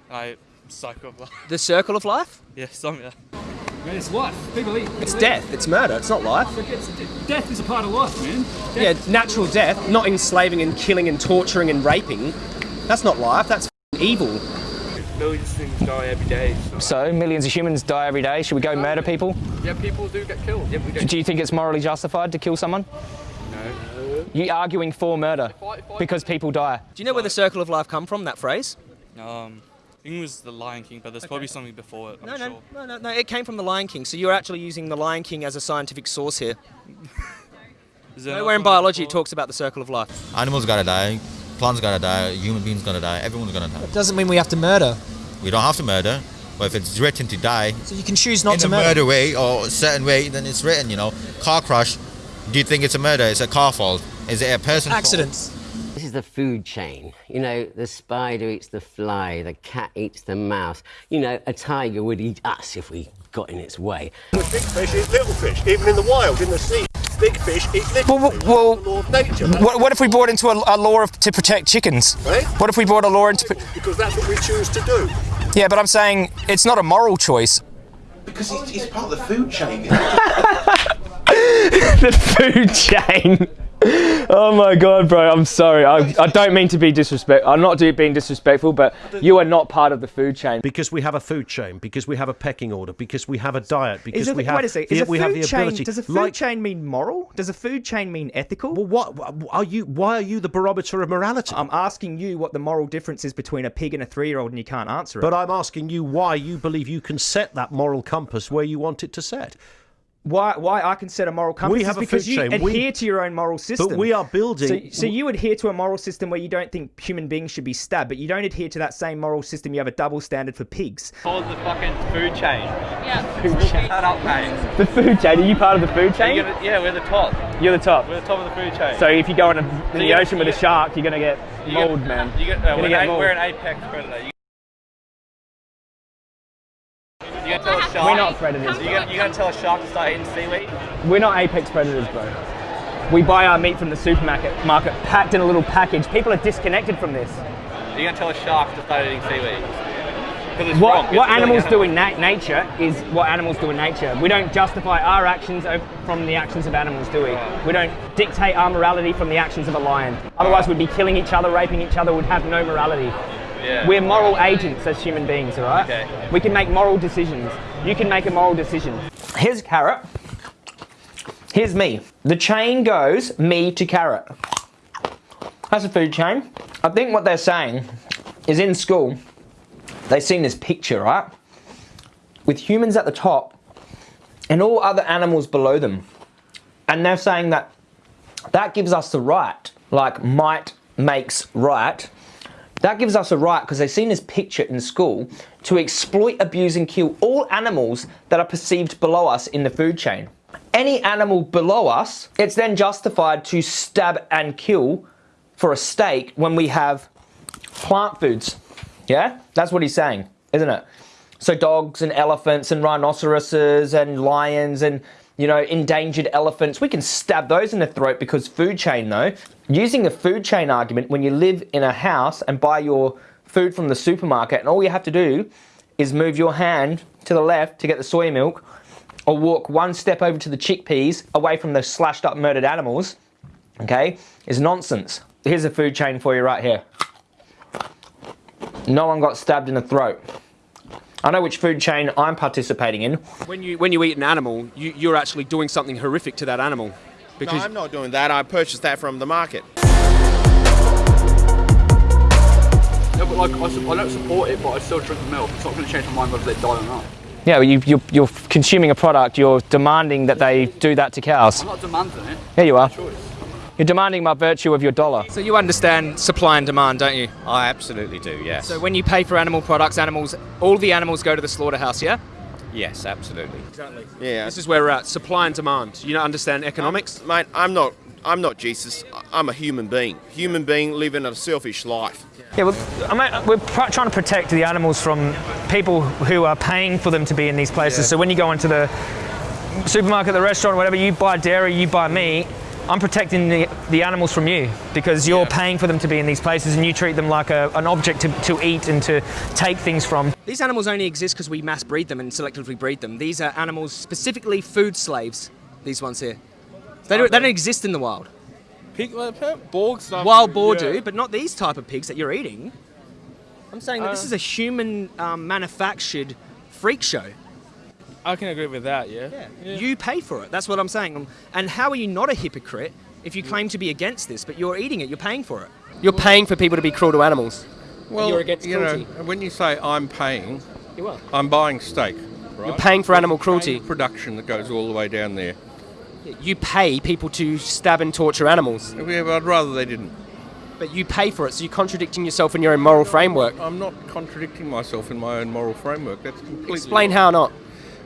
And I cycle of life. The circle of life? Yeah, some yeah. Man, it's life. People eat. It's death. It's murder. It's not life. Death is a part of life, man. Yeah, natural death, not enslaving and killing and torturing and raping. That's not life. That's evil. Millions of things die every day. So millions of humans die every day. Should we go murder people? Yeah, people do get killed. Yeah, we Do you think it's morally justified to kill someone? No. You arguing for murder because people die. Do you know where the circle of life come from? That phrase? Um, I think it was the Lion King, but there's probably something before it. I'm No, sure. no, no, no, no. It came from the Lion King. So you're actually using the Lion King as a scientific source here. there Nowhere in not something biology it talks about the circle of life. Animals gotta die. Plants gotta die. Human beings gonna die. Everyone's gonna die. It doesn't mean we have to murder. We don't have to murder. But if it's written to die, So you can choose not to murder. in to a murder. murder way or a certain way, then it's written. You know, car crash. Do you think it's a murder? It's a car fault. Is it a person? Accidents. This is the food chain. You know, the spider eats the fly, the cat eats the mouse. You know, a tiger would eat us if we got in its way. Big fish eat little fish, even in the wild, in the sea. Big fish eat little Well, fish. well, It's the law of nature. What, what if we brought into a, a law of, to protect chickens? Eh? What if we brought a law into? Because that's what we choose to do. Yeah, but I'm saying it's not a moral choice. Because it's, it's part of the food chain. the food chain. Oh my god, bro! I'm sorry. I, I don't mean to be disrespectful. I'm not do- being disrespectful, but you are not part of the food chain. Because we have a food chain, because we have a pecking order, because we have a diet, because Is it, we have wait a second. the, Is a we food have the chain, ability. does a food like, chain mean moral? Does a food chain mean ethical? Well, what are you? Why are you the barometer of morality? I'm asking you what the moral difference is between a pig and a three-year-old, and you can't answer it. But I'm asking you why you believe you can set that moral compass where you want it to set. Why, why I can set a moral compass We have is because you chain. adhere We- to your own moral system. But we are building- So, so you adhere to a moral system where you don't think human beings should be stabbed, but you don't adhere to that same moral system. You have a double standard for pigs. Called the fucking food chain. Yeah. Food chain. Shut up, mate. The food chain. Are you part of the food chain? Gonna- yeah, we're the top. You're the top. We're the top of the food chain. So if you go in, a, in So the you- ocean with a shark, you're gonna get You mauled, man. You get, You're uh, we're, get an, mauled. we're an apex predator. You, you gonna tell? We're not predators. You gonna, you gonna tell a shark to start eating seaweed? We're not apex predators, bro. We buy our meat from the supermarket, market, packed in a little package. People are disconnected from this. You gonna tell a shark to start eating seaweed? What, wrong. What animals do in na- nature is what animals do in nature. We don't justify our actions from the actions of animals, do we? We don't dictate our morality from the actions of a lion. Otherwise, we'd be killing each other, raping each other, We'd have no morality. Yeah. We're moral agents as human beings, all right? Okay. We can make moral decisions. You can make a moral decision. Here's carrot. Here's me. The chain goes me to carrot. That's a food chain. I think what they're saying is in school, they've seen this picture, right? With humans at the top and all other animals below them. And they're saying that that gives us the right, like might makes right, that gives us a right, because they've seen this picture in school, to exploit, abuse, and kill all animals that are perceived below us in the food chain. Any animal below us, it's then justified to stab and kill for a steak when we have plant foods. Yeah? That's what he's saying, isn't it? So dogs and elephants and rhinoceroses and lions and you know, endangered elephants, we can stab those in the throat because food chain though. Using the food chain argument, when you live in a house and buy your food from the supermarket and all you have to do is move your hand to the left to get the soy milk or walk one step over to the chickpeas away from the slashed up murdered animals, okay, is nonsense. Here's a food chain for you right here. No one got stabbed in the throat. I know which food chain I'm participating in. When you when you eat an animal, you, you're actually doing something horrific to that animal. no, I'm not doing that. I purchased that from the market. No, but like, I, su- I don't support it, but I still drink the milk. It's not going to change my mind whether they die or not. Yeah, well, you, you, you're consuming a product, you're demanding that they do that to cows. I'm not demanding it. Here you are. You're demanding by virtue of your dollar. So you understand supply and demand, don't you? I absolutely do, yes. So when you pay for animal products, animals, all the animals go to the slaughterhouse, yeah? Yes, absolutely. Exactly. Yeah. This is where we're at. Supply and demand. You don't understand economics? Mate, I'm not. I'm not Jesus. I'm a human being. Human being living a selfish life. Yeah, well, uh, I mean, uh, we're trying to protect the animals from people who are paying for them to be in these places. Yeah. So when you go into the supermarket, the restaurant, whatever, you buy dairy, you buy meat. I'm protecting the, the animals from you because you're paying for them to be in these places and you treat them like a, an object to, to eat and to take things from. These animals only exist because we mass breed them and selectively breed them. These are animals specifically food slaves, these ones here. They don't, they don't exist in the wild. Pig, like, Borg stuff. Wild boar yeah. do, but not these type of pigs that you're eating. I'm saying that this Uh, is a human um, manufactured freak show. I can agree with that, yeah. yeah. You pay for it. That's what I'm saying. Um, and how are you not a hypocrite if you claim to be against this, but you're eating it, you're paying for it? You're paying for people to be cruel to animals. Well, you're against you cruelty. know, when you say I'm paying, You are. I'm buying steak. Right? You're paying for animal cruelty. paying Production that goes all the way down there. You pay people to stab and torture animals. Yeah, but I'd rather they didn't. But you pay for it, so you're contradicting yourself in your own moral framework. I'm not contradicting myself in my own moral framework. That's completely. Explain how not.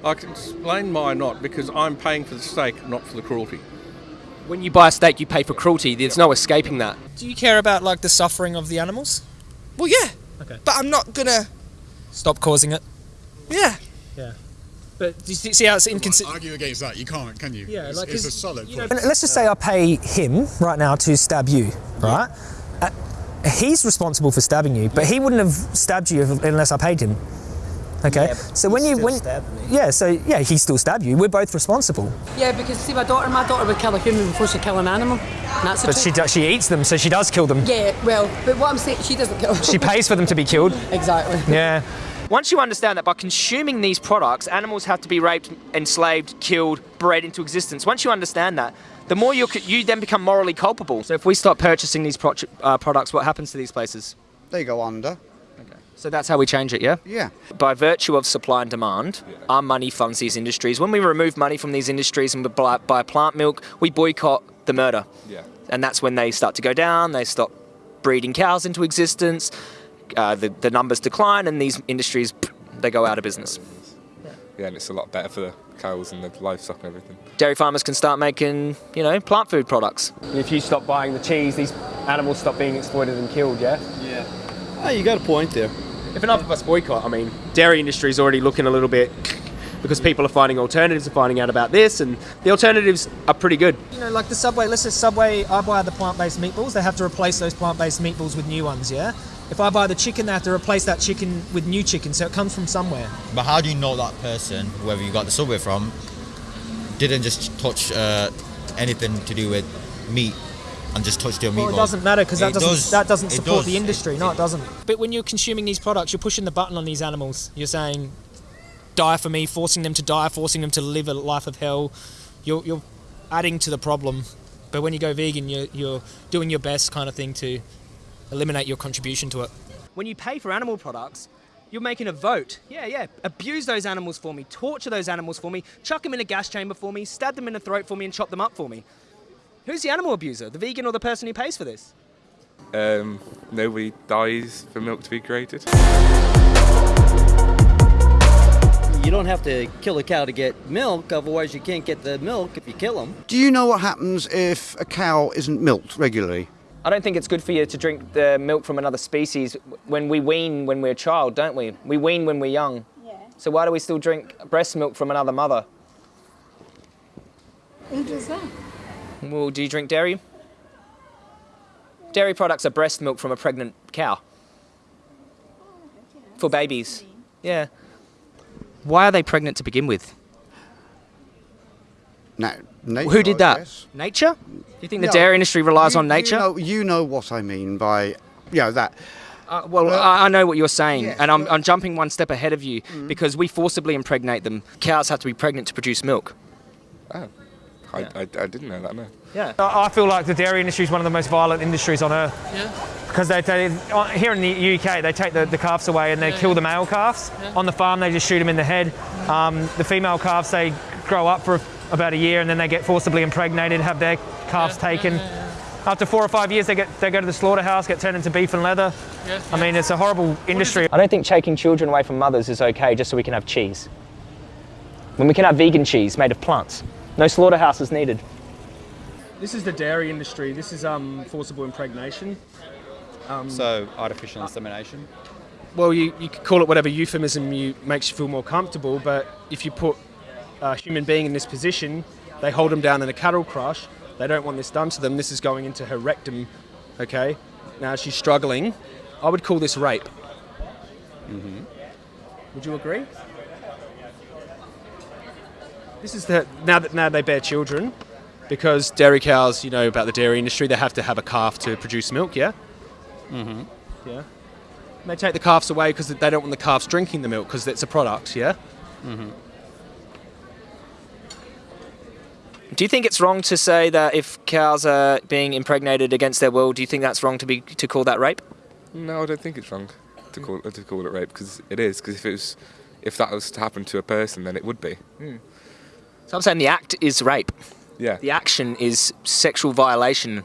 I can explain why not because I'm paying for the steak, not for the cruelty. When you buy a steak, you pay for cruelty. There's no escaping that. Do you care about like the suffering of the animals? Well, yeah. Okay. But I'm not gonna. Stop causing it. Yeah. Yeah. But do you see see how it's inconsistent? Argue against that, you can't, can you? Yeah, it's, like, it's a 'cause, solid. you know, let's just say I pay him right now to stab you, right? Uh, he's responsible for stabbing you, but he wouldn't have stabbed you if, unless I paid him. Okay, so when you when yeah, so yeah, he still stabbed you. We're both responsible. Yeah, because see, my daughter, my daughter would kill a human before she kill an animal. That's the But she, truth. do, she eats them, so she does kill them. Yeah, well, but what I'm saying, she doesn't kill. She pays for them to be killed. exactly. Yeah. Once you understand that by consuming these products, animals have to be raped, enslaved, killed, bred into existence. Once you understand that, the more you you then become morally culpable. So if we stop purchasing these pro- uh, products, what happens to these places? They go under. So that's how we change it, yeah? Yeah. By virtue of supply and demand, our money funds these industries. When we remove money from these industries and we buy, buy plant milk, we boycott the murder. Yeah. And that's when they start to go down, they stop breeding cows into existence, uh, the, the numbers decline, and these industries, they go out of business. Yeah, and it's a lot better for the cows and the livestock and everything. Dairy farmers can start making, you know, plant food products. If you stop buying the cheese, these animals stop being exploited and killed, yeah? Yeah. Oh, you got a point there. If enough of us boycott, I mean, dairy industry is already looking a little bit because people are finding alternatives and finding out about this, and the alternatives are pretty good. You know, like the Subway. Let's say Subway. I buy the plant-based meatballs. They have to replace those plant-based meatballs with new ones. Yeah. If I buy the chicken, they have to replace that chicken with new chicken. So it comes from somewhere. But how do you know that person, whoever you got the subway from, didn't just touch uh, anything to do with meat and just touched your meatball? Well, it doesn't matter because that doesn't that doesn't support does. the industry. No, it doesn't. But when you're consuming these products, you're pushing the button on these animals. You're saying, "Die for me," forcing them to die, forcing them to live a life of hell. You're you're adding to the problem. But when you go vegan, you're you're doing your best kind of thing to eliminate your contribution to it. When you pay for animal products, you're making a vote. Yeah, yeah. Abuse those animals for me, torture those animals for me, chuck them in a gas chamber for me, stab them in the throat for me, and chop them up for me. Who's the animal abuser? The vegan or the person who pays for this? Um, nobody dies for milk to be created. You don't have to kill a cow to get milk, otherwise you can't get the milk if you kill them. Do you know what happens if a cow isn't milked regularly? I don't think it's good for you to drink the milk from another species when we wean when we're a child, don't we? We wean when we're young. Yeah. So why do we still drink breast milk from another mother? Who does that? Well, do you drink dairy? Dairy products are breast milk from a pregnant cow. For babies. Yeah. Why are they pregnant to begin with? No, nature, Who did that? Nature? Do you think the No, dairy industry relies you- on nature? You know, you know what I mean by, you know, that. Uh, well, I, I know what you're saying, yes, and I'm, I'm jumping one step ahead of you Mm. because we forcibly impregnate them. Cows have to be pregnant to produce milk. Oh, I, I, I didn't know that, no. Yeah. I I feel like the dairy industry is one of the most violent industries on earth. Yeah. Because they, they uh, here in the UK, they take the, the calves away and they kill the male calves. On the farm, they just shoot them in the head. Um, the female calves, they grow up for about a year and then they get forcibly impregnated, have their calves taken. After four or five years, they get they go to the slaughterhouse, get turned into beef and leather. Yeah. I mean, it's a horrible industry. I don't think taking children away from mothers is okay just so we can have cheese. When we can have vegan cheese made of plants. No slaughterhouse is needed. This is the dairy industry. This is um, forcible impregnation. Um, So artificial insemination. well, you, you could call it whatever euphemism you makes you feel more comfortable, but if you put a human being in this position, they hold them down in a cattle crush. They don't want this done to them. This is going into her rectum. Okay. Now she's struggling. I would call this rape. Mm-hmm. Would you agree? This is the now that now they bear children, because dairy cows, you know about the dairy industry, they have to have a calf to produce milk. Yeah. Mm-hmm. Yeah. And they take the calves away because they don't want the calves drinking the milk because it's a product. Yeah. Mm-hmm. Do you think it's wrong to say that if cows are being impregnated against their will, do you think that's wrong to be to call that rape? No, I don't think it's wrong to call to call it rape because it is. Because if it was, if that was to happen to a person, then it would be. So I'm saying the act is rape. Yeah. The action is sexual violation.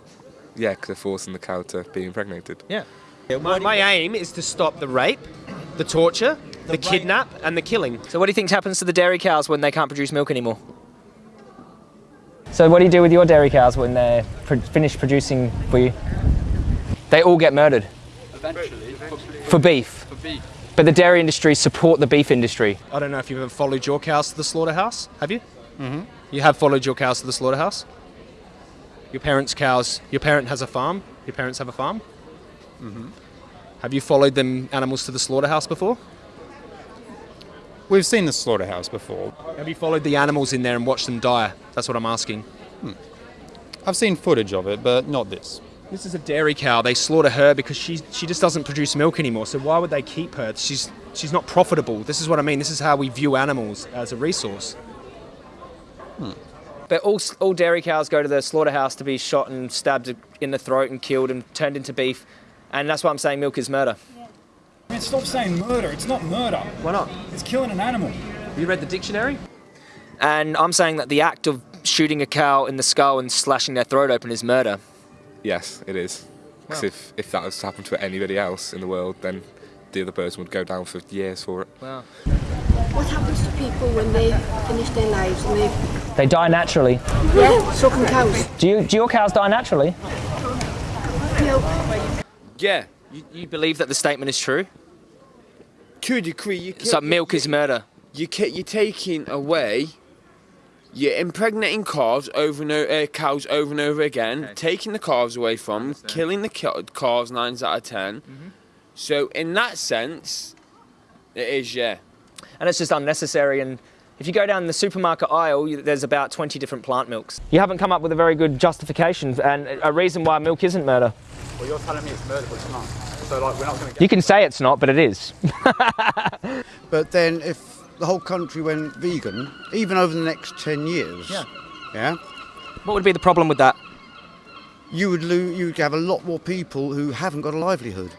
Yeah, because they're forcing the cow to be impregnated. Yeah. My, my aim is to stop the rape, the torture, the, kidnap, and the killing. So what do you think happens to the dairy cows when they can't produce milk anymore? So what do you do with your dairy cows when they're pro- finished producing for you? They all get murdered Eventually. for beef. For beef. But the dairy industry support the beef industry. I don't know if you've ever followed your cows to the slaughterhouse. Have you? Mm-hmm. You have followed your cows to the slaughterhouse. Your parents' cows. Your parent has a farm. Your parents have a farm. Mm-hmm. Have you followed them animals to the slaughterhouse before? We've seen the slaughterhouse before. Have you followed the animals in there and watched them die? That's what I'm asking. I've seen footage of it, but not this. This is a dairy cow. They slaughter her because she she just doesn't produce milk anymore. So why would they keep her? She's she's not profitable. This is what I mean. This is how we view animals as a resource. But all, all dairy cows go to the slaughterhouse to be shot and stabbed in the throat and killed and turned into beef. And that's why I'm saying milk is murder. Man, stop saying murder. It's not murder. Why not? It's killing an animal. You read the dictionary? And I'm saying that the act of shooting a cow in the skull and slashing their throat open is murder. Yes, it is. Because Wow. if, if that was to happen to anybody else in the world, then the other person would go down for years for it. Wow. What happens to people when they finish their lives and they They die naturally. yeah, so can cows. Do, you, do your cows die naturally? Yeah. You, you believe that the statement is true? To a degree, you So milk is murder. You ca- you're taking away, you're impregnating calves over and o- uh, cows over and over again, taking the calves away from, killing the calves nine out of 10 Mm-hmm. So in that sense, it is yeah. And it's just unnecessary. And if you go down the supermarket aisle, you- there's about 20 different plant milks. You haven't come up with a very good justification and a reason why milk isn't murder. Well, you're telling me it's murder, but it's not. So like, we're not going to You can say it's not, but it is. But then if the whole country went vegan, even over the next 10 years, Yeah. yeah, What would be the problem with that? you would lose, you'd have a lot more people who haven't got a livelihood.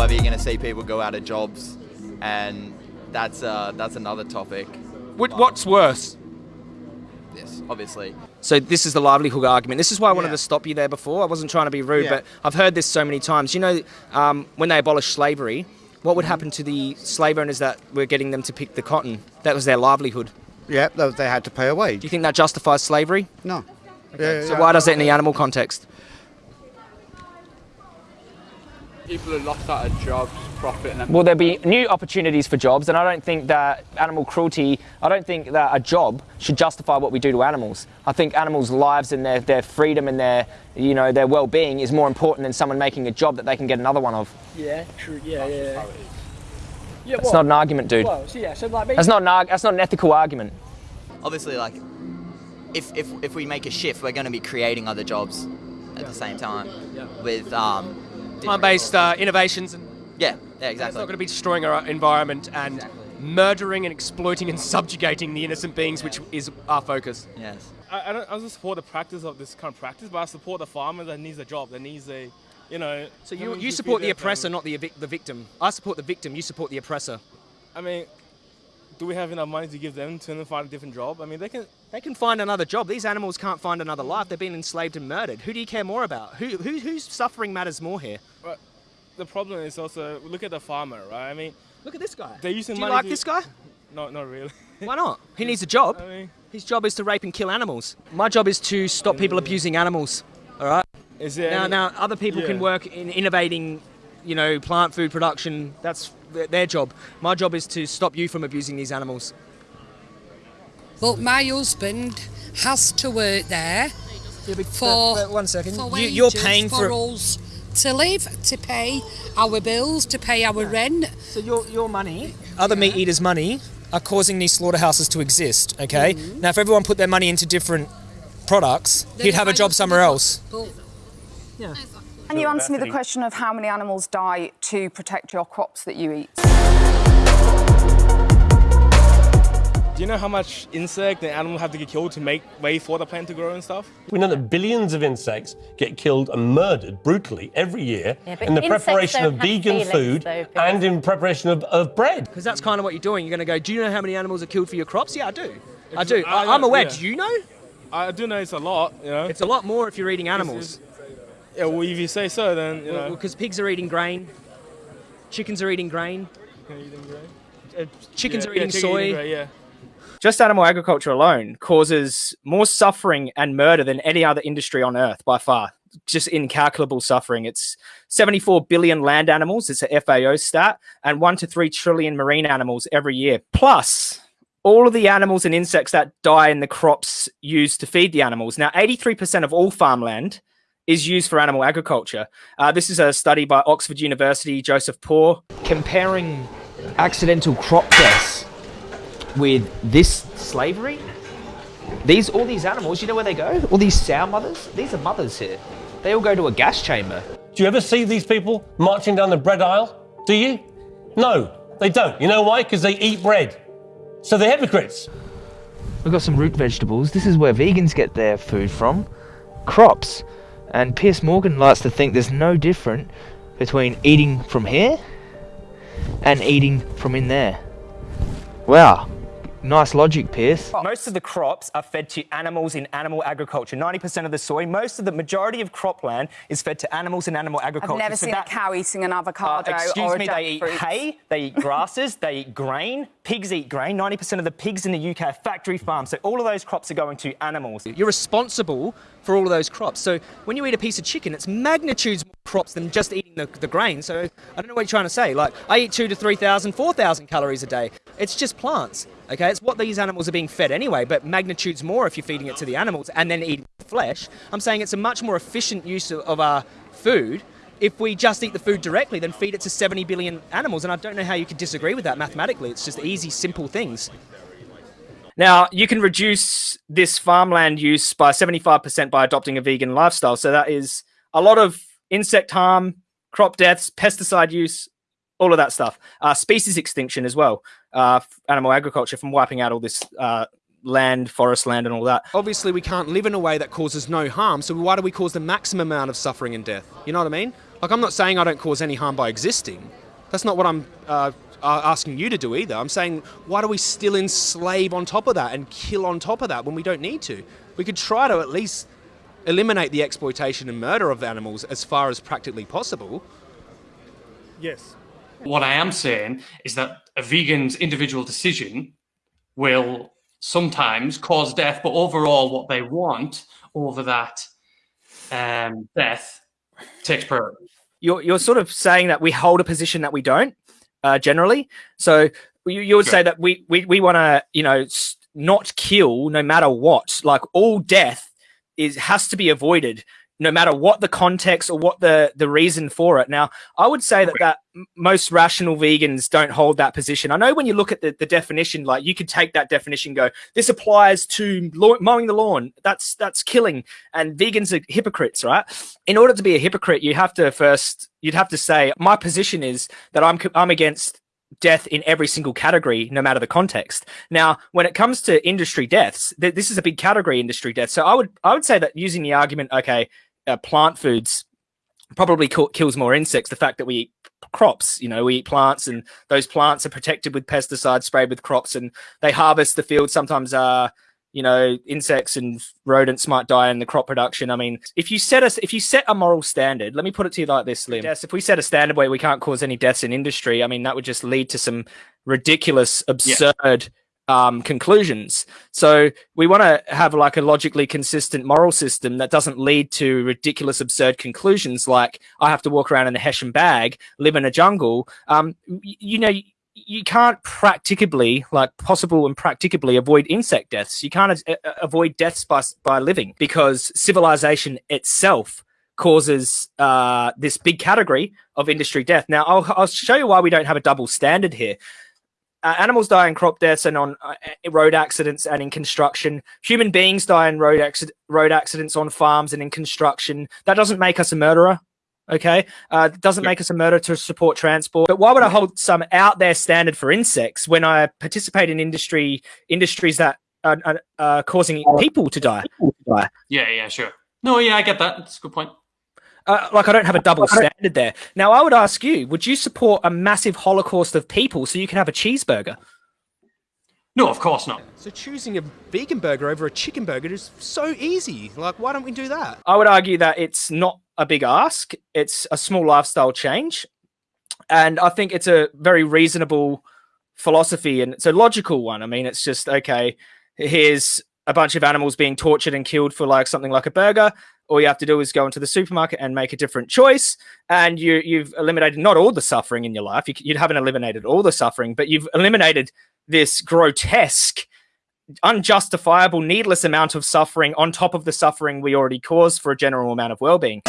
However, you're going to see people go out of jobs, and that's uh, that's another topic. What, what's worse? This. obviously. So this is the livelihood argument. This is why I wanted to stop you there before. I wasn't trying to be rude, Yeah. but I've heard this so many times. You know, um, when they abolished slavery, what would happen to the slave owners that were getting them to pick the cotton? That was their livelihood. Yeah, they, they had to pay a wage. Do you think that justifies slavery? No. Okay. so why does it in the animal context? People have lost out of jobs, profit, and Will there be new opportunities for jobs? And I don't think that animal cruelty, I don't think that a job should justify what we do to animals. I think animals' lives and their, their freedom and their, you know, their well-being is more important than someone making a job that they can get another one of. Yeah, true. Yeah, yeah. Yeah, That's not an argument, dude. Well, so yeah, so like That's not an, arg- that's not an ethical argument. Obviously, like, if, if, if we make a shift, we're going to be creating other jobs at the same time with um, Time-based uh, innovations and yeah, yeah, exactly. It's not going to be destroying our environment and murdering and exploiting and subjugating the innocent beings, which is our focus. Yes. I, I don't I don't support the practice of this kind of practice, but I support the farmer that needs a job, that needs a, you know. So you, you support the oppressor, family. not the, evic- the victim. I support the victim. You support the oppressor. I mean, do we have enough money to give them to find a different job? I mean, they can. They can find another job. These animals can't find another life. They've been enslaved and murdered. Who do you care more about? Who, who whose suffering matters more here? But the problem is also look at the farmer, right? I mean, look at this guy. They're using Do you like to- this guy? No, not really. Why not? He needs a job. His job is to rape and kill animals. My job is to stop people mm. abusing animals. All right. Is there now? any- Now other people can work in innovating, you know, plant food production. That's their job. My job is to stop you from abusing these animals. But my husband has to work there for but one second. For You- you're wages paying for- us to live, to pay our bills, to pay our rent. So your your money, other meat eaters' money, are causing these slaughterhouses to exist. Okay. Mm-hmm. Now, if everyone put their money into different products, Then he'd have a job somewhere else. But Can you answer me the question of how many animals die to protect your crops that you eat? Do you know how much insect and animal have to get killed to make way for the plant to grow and stuff? We know that billions of insects get killed and murdered brutally every year Yeah, in the preparation of vegan feelings, food though, and in preparation of, of bread. Because that's kind of what you're doing. You're going to go, do you know how many animals are killed for your crops? Yeah, I do. I do. I- I, I'm aware. yeah. Do you know? I do know it's a lot, you know. It's a lot more if you're eating animals. Yeah, well, if you say so, then, you know. Because pigs are eating grain, chickens are eating grain, uh, chickens Yeah, are eating soy. eating grain, yeah. Just animal agriculture alone causes more suffering and murder than any other industry on earth by far. Just incalculable suffering. It's 74 billion land animals, it's a FAO stat, and 1 to 3 trillion marine animals every year. Plus, all of the animals and insects that die in the crops used to feed the animals. Now, 83% of all farmland is used for animal agriculture. Uh, this is a study by Oxford University, Joseph Poore. Comparing accidental crop deaths with this slavery, these all these animals, you know where they go? All these sow mothers, these are mothers here. They all go to a gas chamber. Do you ever see these people marching down the bread aisle? Do you? No, they don't. You know why? Because they eat bread. So they're hypocrites. We've got some root vegetables. This is where vegans get their food from. Crops. And Piers Morgan likes to think there's no different between eating from here and eating from in there. Wow. Nice logic, Piers. Most of the crops are fed to animals in animal agriculture. 90% of the soy, most of the majority of cropland is fed to animals in animal agriculture. I've never So seen that- a cow eating an Uh, avocado excuse or a me, they eat jackfruit. hay, they eat grasses, they eat grain. Pigs eat grain. 90% of the pigs in the UK are factory farms. So all of those crops are going to animals. You're responsible for all of those crops. So when you eat a piece of chicken, it's magnitudes more crops than just eating the, the grain. So I don't know what you're trying to say. Like I eat two to 3,000, 4,000 calories a day. It's just plants. Okay, it's what these animals are being fed anyway, but magnitudes more if you're feeding it to the animals and then eating flesh. I'm saying it's a much more efficient use of, of our food if we just eat the food directly then feed it to 70 billion animals. And I don't know how you could disagree with that mathematically. It's just easy, simple things. Now, you can reduce this farmland use by 75% by adopting a vegan lifestyle. So that is a lot of insect harm, crop deaths, pesticide use, all of that stuff. Uh, species extinction as well, uh, animal agriculture from wiping out all this uh, land, forest land, and all that. Obviously, we can't live in a way that causes no harm, so why do we cause the maximum amount of suffering and death? You know what I mean? Like, I'm not saying I don't cause any harm by existing. That's not what I'm uh, uh, asking you to do either. I'm saying, why do we still enslave on top of that and kill on top of that when we don't need to? We could try to at least eliminate the exploitation and murder of animals as far as practically possible. Yes. What I am saying is that a vegan's individual decision will sometimes cause death, but overall, what they want over that um, death takes priority. You're, you're sort of saying that we hold a position that we don't uh, generally. So you, you would say that we, we, we want to, you know, not kill no matter what. Like all death is has to be avoided no matter what the context or what the the reason for it. Now, I would say that that most rational vegans don't hold that position. I know when you look at the, the definition, like you could take that definition, and go, this applies to mowing the lawn. That's that's killing, and vegans are hypocrites, right? In order to be a hypocrite, you have to first you'd have to say my position is that I'm I'm against death in every single category, no matter the context. Now, when it comes to industry deaths, th- this is a big category, industry death. So I would I would say that using the argument, okay, uh, plant foods probably kill, kills more insects. The fact that we eat crops, you know, we eat plants, and those plants are protected with pesticides sprayed with crops, and they harvest the field. Sometimes, uh, you know, insects and rodents might die in the crop production. I mean, if you set us, if you set a moral standard, let me put it to you like this, Lim. Yes, if we set a standard where we can't cause any deaths in industry, I mean, that would just lead to some ridiculous, absurd um, conclusions. So we want to have like a logically consistent moral system that doesn't lead to ridiculous, absurd conclusions like I have to walk around in a Hessian bag, live in a jungle. Um, you know, you can't practicably, like possible and practicably, avoid insect deaths. You can't avoid deaths by by living because civilization itself causes uh, this big category of industry death. Now, I'll, I'll show you why we don't have a double standard here uh, animals die in crop deaths and on uh, road accidents and in construction. Human beings die in road accident, road accidents on farms and in construction. That doesn't make us a murderer. Okay, uh, it doesn't make us a murderer to support transport. But why would I hold some out there standard for insects when I participate in industry industries that are, are, are causing people to die? Yeah, yeah, sure. No, yeah, I get that. That's a good point. Uh, like I don't have a double standard there. Now I would ask you: Would you support a massive holocaust of people so you can have a cheeseburger? No, of course not. So choosing a vegan burger over a chicken burger is so easy. Like, why don't we do that? I would argue that it's not a big ask. It's a small lifestyle change. And I think it's a very reasonable philosophy and it's a logical one. I mean, it's just, okay, here's a bunch of animals being tortured and killed for like something like a burger. All you have to do is go into the supermarket and make a different choice. And you, you've eliminated not all the suffering in your life. You, you haven't eliminated all the suffering, but you've eliminated this grotesque unjustifiable, needless amount of suffering on top of the suffering we already caused for a general amount of well-being.